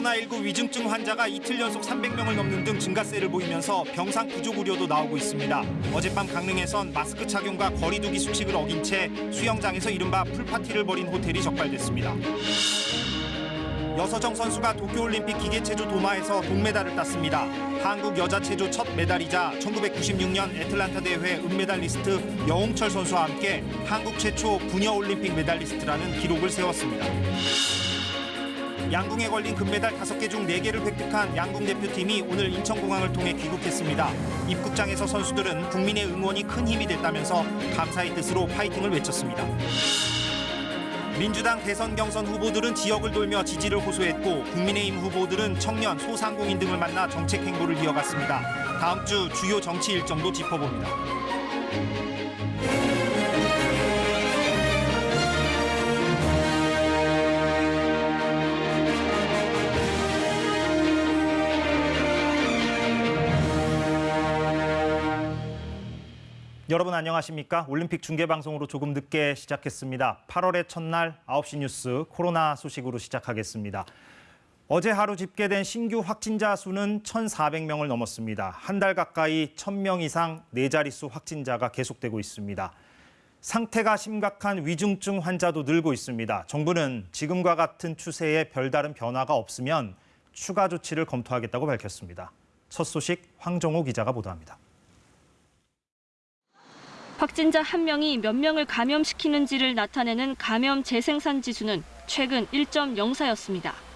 코로나19 위중증 환자가 이틀 연속 300명을 넘는 등 증가세를 보이면서 병상 부족 우려도 나오고 있습니다. 어젯밤 강릉에선 마스크 착용과 거리두기 수칙을 어긴 채 수영장에서 이른바 pool party를 벌인 호텔이 적발됐습니다. 여서정 선수가 도쿄올림픽 기계체조 도마에서 동메달을 땄습니다. 한국 여자체조 첫 메달이자 1996년 애틀란타 대회 은메달리스트 여홍철 선수와 함께 한국 최초 부녀올림픽 메달리스트라는 기록을 세웠습니다. 양궁에 걸린 금메달 5개 중 4개를 획득한 양궁 대표팀이 오늘 인천공항을 통해 귀국했습니다. 입국장에서 선수들은 국민의 응원이 큰 힘이 됐다면서 감사의 뜻으로 파이팅을 외쳤습니다. 민주당 대선 경선 후보들은 지역을 돌며 지지를 호소했고 국민의힘 후보들은 청년, 소상공인 등을 만나 정책 행보를 이어갔습니다. 다음 주 주요 정치 일정도 짚어봅니다. 여러분 안녕하십니까? 올림픽 중계 방송으로 조금 늦게 시작했습니다. 8월의 첫날 9시 뉴스 코로나 소식으로 시작하겠습니다. 어제 하루 집계된 신규 확진자 수는 1,400명을 넘었습니다. 한 달 가까이 1,000명 이상 네 자릿수 확진자가 계속되고 있습니다. 상태가 심각한 위중증 환자도 늘고 있습니다. 정부는 지금과 같은 추세에 별다른 변화가 없으면 추가 조치를 검토하겠다고 밝혔습니다. 첫 소식 황정호 기자가 보도합니다. 확진자 한 명이 몇 명을 감염시키는지를 나타내는 감염 재생산 지수는 최근 1.04였습니다.